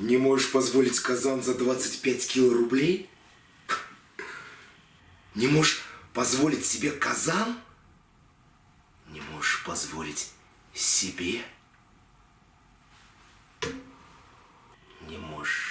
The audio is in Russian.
Не можешь позволить казан за 25 кило рублей? Не можешь позволить себе казан? Не можешь позволить себе? Не можешь